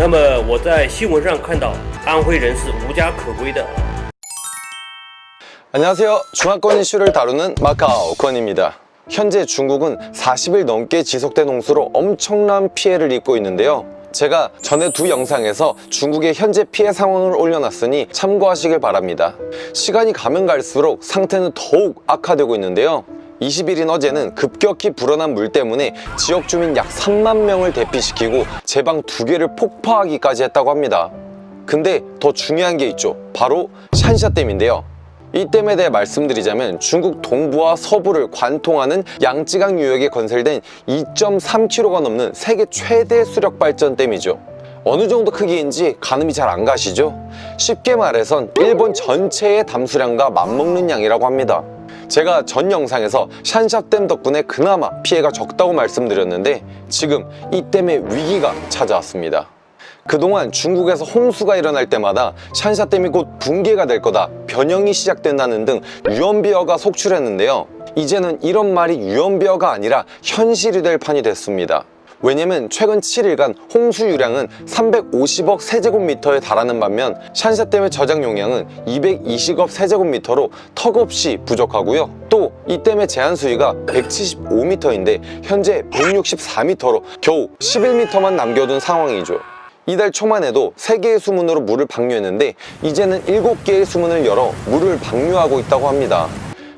那么我在新闻上看到安徽人是无家可归的。 안녕하세요. 중화권 이슈를 다루는 마카오 권입니다. 현재 중국은 40일 넘게 지속된 홍수로 엄청난 피해를 입고 있는데요. 제가 전에 두 영상에서 중국의 현재 피해 상황을 올려놨으니 참고하시길 바랍니다. 시간이 가면 갈수록 상태는 더욱 악화되고 있는데요. 20일인 어제는 급격히 불어난 물 때문에 지역 주민 약 3만 명을 대피시키고 제 방 두 개를 폭파하기까지 했다고 합니다. 근데 더 중요한 게 있죠. 바로 샨샤댐인데요. 이 댐에 대해 말씀드리자면 중국 동부와 서부를 관통하는 양쯔강 유역에 건설된 2.3km가 넘는 세계 최대 수력 발전 댐이죠. 어느 정도 크기인지 가늠이 잘 안 가시죠? 쉽게 말해선 일본 전체의 담수량과 맞먹는 양이라고 합니다. 제가 전 영상에서 샨샤댐 덕분에 그나마 피해가 적다고 말씀드렸는데 지금 이 댐의 위기가 찾아왔습니다. 그동안 중국에서 홍수가 일어날 때마다 샨샤댐이 곧 붕괴가 될 거다 변형이 시작된다는 등 유언비어가 속출했는데요 이제는 이런 말이 유언비어가 아니라 현실이 될 판이 됐습니다 왜냐면 최근 7일간 홍수 유량은 350억 세제곱미터에 달하는 반면 샨샤댐의 저장 용량은 220억 세제곱미터로 턱없이 부족하고요 또 이 댐의 제한 수위가 175m인데 현재 164m로 겨우 11m만 남겨둔 상황이죠 이달 초만 해도 3개의 수문으로 물을 방류했는데 이제는 7개의 수문을 열어 물을 방류하고 있다고 합니다.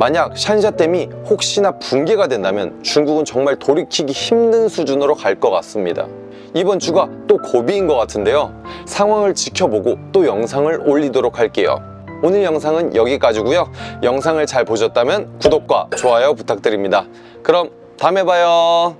만약 샨샤댐이 혹시나 붕괴가 된다면 중국은 정말 돌이키기 힘든 수준으로 갈 것 같습니다. 이번 주가 또 고비인 것 같은데요. 상황을 지켜보고 또 영상을 올리도록 할게요. 오늘 영상은 여기까지고요. 영상을 잘 보셨다면 구독과 좋아요 부탁드립니다. 그럼 다음에 봐요.